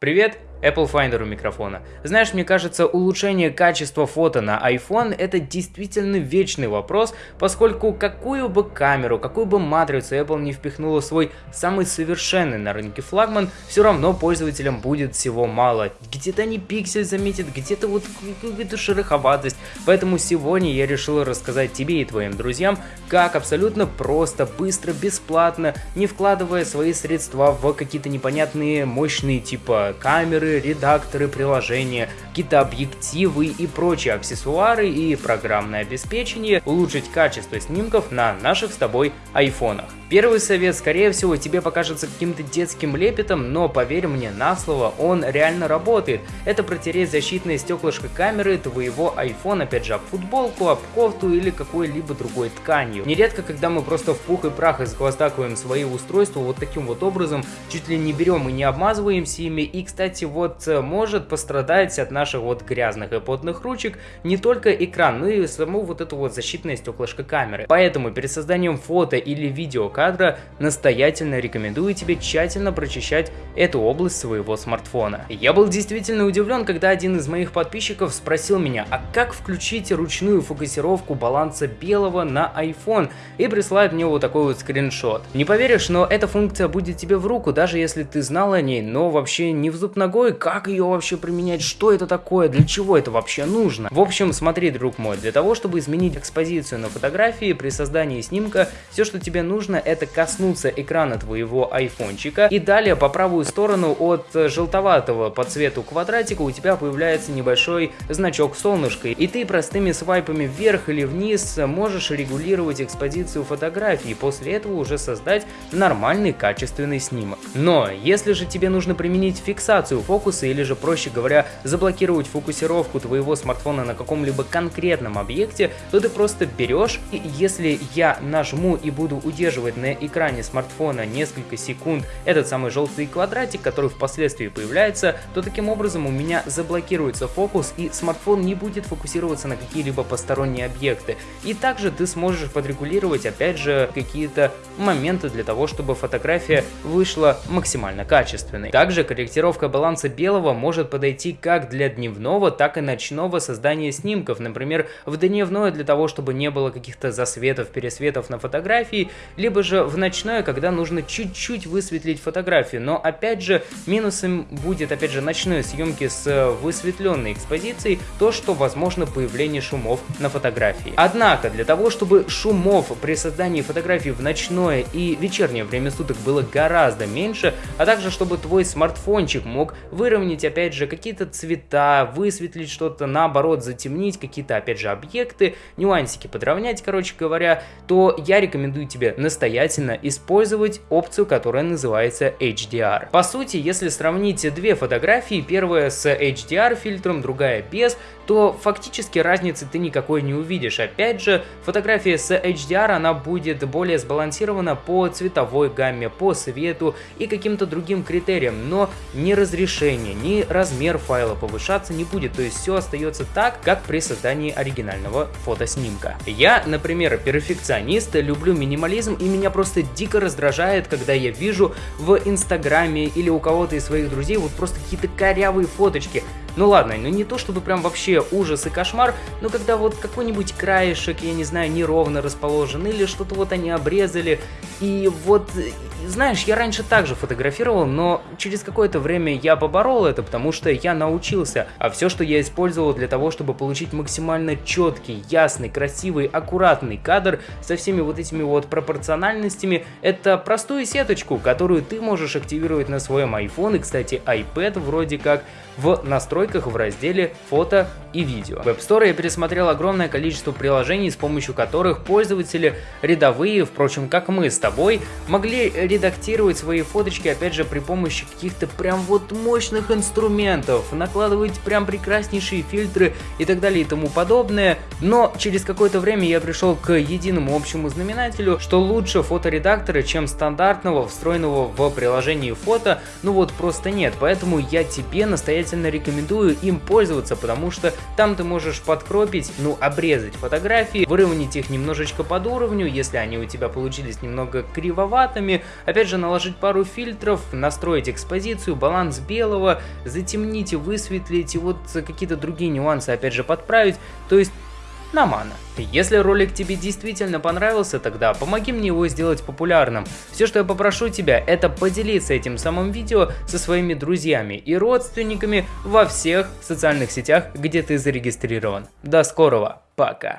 Привет, Apple Finder у микрофона. Знаешь, мне кажется, улучшение качества фото на iPhone это действительно вечный вопрос, поскольку какую бы камеру, какую бы матрицу Apple не впихнула свой самый совершенный на рынке флагман, все равно пользователям будет всего мало. Где-то они пиксель заметят, где-то вот какую-то шероховатость. Поэтому сегодня я решил рассказать тебе и твоим друзьям, как абсолютно просто, быстро, бесплатно, не вкладывая свои средства в какие-то непонятные мощные типа камеры, редакторы, редакторы приложения, какие-то объективы и прочие аксессуары и программное обеспечение, улучшить качество снимков на наших с тобой айфонах. Первый совет, скорее всего, тебе покажется каким-то детским лепетом, но поверь мне на слово, он реально работает. Это протереть защитное стеклышко камеры твоего iPhone, опять же, об футболку, об кофту или какой-либо другой тканью. Нередко, когда мы просто в пух и прах изгвоздакиваем свои устройства вот таким вот образом, чуть ли не берем и не обмазываемся ими, и, кстати, вот э, может пострадать от наших вот грязных и потных ручек не только экран, но и само вот это вот защитное стеклышко камеры. Поэтому перед созданием фото или видео кадра, настоятельно рекомендую тебе тщательно прочищать эту область своего смартфона. Я был действительно удивлен, когда один из моих подписчиков спросил меня, а как включить ручную фокусировку баланса белого на iPhone и присылает мне вот такой вот скриншот. Не поверишь, но эта функция будет тебе в руку, даже если ты знал о ней, но вообще не в зуб ногой, как ее вообще применять, что это такое, для чего это вообще нужно. В общем, смотри, друг мой, для того, чтобы изменить экспозицию на фотографии при создании снимка, все, что тебе нужно, это коснуться экрана твоего айфончика и далее по правую сторону от желтоватого по цвету квадратика у тебя появляется небольшой значок солнышка и ты простыми свайпами вверх или вниз можешь регулировать экспозицию фотографии после этого уже создать нормальный качественный снимок. Но если же тебе нужно применить фиксацию фокуса или же проще говоря заблокировать фокусировку твоего смартфона на каком-либо конкретном объекте, то ты просто берешь и если я нажму и буду удерживать на экране смартфона несколько секунд этот самый желтый квадратик, который впоследствии появляется, то таким образом у меня заблокируется фокус и смартфон не будет фокусироваться на какие-либо посторонние объекты. И также ты сможешь подрегулировать опять же какие-то моменты для того, чтобы фотография вышла максимально качественной. Также корректировка баланса белого может подойти как для дневного, так и ночного создания снимков. Например, в дневное для того, чтобы не было каких-то засветов, пересветов на фотографии, либо же в ночное, когда нужно чуть-чуть высветлить фотографию. Но опять же, минусом будет опять же ночной съемки с высветленной экспозицией то, что возможно появление шумов на фотографии. Однако, для того, чтобы шумов при создании фотографии в ночное и вечернее время суток было гораздо меньше, а также чтобы твой смартфончик мог выровнять опять же какие-то цвета, высветлить что-то, наоборот затемнить какие-то опять же объекты, нюансики подровнять, короче говоря, то я рекомендую тебе настоятельно использовать опцию, которая называется HDR. По сути, если сравнить две фотографии, первая с HDR фильтром, другая без, то фактически разницы ты никакой не увидишь. Опять же, фотография с HDR, она будет более сбалансирована по цветовой гамме, по свету и каким-то другим критериям, но ни разрешение, ни размер файла повышаться не будет, то есть все остается так, как при создании оригинального фотоснимка. Я, например, перфекционист, люблю минимализм и меня просто дико раздражает, когда я вижу в инстаграме или у кого-то из своих друзей вот просто какие-то корявые фоточки, ну ладно, ну не то чтобы прям вообще ужас и кошмар, но когда вот какой-нибудь краешек, я не знаю, неровно расположен, или что-то вот они обрезали, и вот, знаешь, я раньше также фотографировал, но через какое-то время я поборол это, потому что я научился, а все, что я использовал для того, чтобы получить максимально четкий, ясный, красивый, аккуратный кадр со всеми вот этими вот пропорциональностями, это простую сеточку, которую ты можешь активировать на своем iPhone, и, кстати, iPad вроде как, в настройках в разделе «Фото и видео». В App Store я пересмотрел огромное количество приложений, с помощью которых пользователи рядовые, впрочем, как мы с тобой, могли редактировать свои фоточки, опять же, при помощи каких-то прям вот мощных инструментов, накладывать прям прекраснейшие фильтры и так далее и тому подобное. Но через какое-то время я пришел к единому общему знаменателю, что лучше фоторедактора, чем стандартного, встроенного в приложении фото, ну вот просто нет. Поэтому я тебе настоятельно рекомендую им пользоваться, потому что Там ты можешь подкропить, ну, обрезать фотографии, выровнять их немножечко под уровню, если они у тебя получились немного кривоватыми. Опять же, наложить пару фильтров, настроить экспозицию, баланс белого, затемнить и высветлить, и вот какие-то другие нюансы, опять же, подправить. То есть на мана. Если ролик тебе действительно понравился, тогда помоги мне его сделать популярным. Все, что я попрошу тебя, это поделиться этим самым видео со своими друзьями и родственниками во всех социальных сетях, где ты зарегистрирован. До скорого, пока.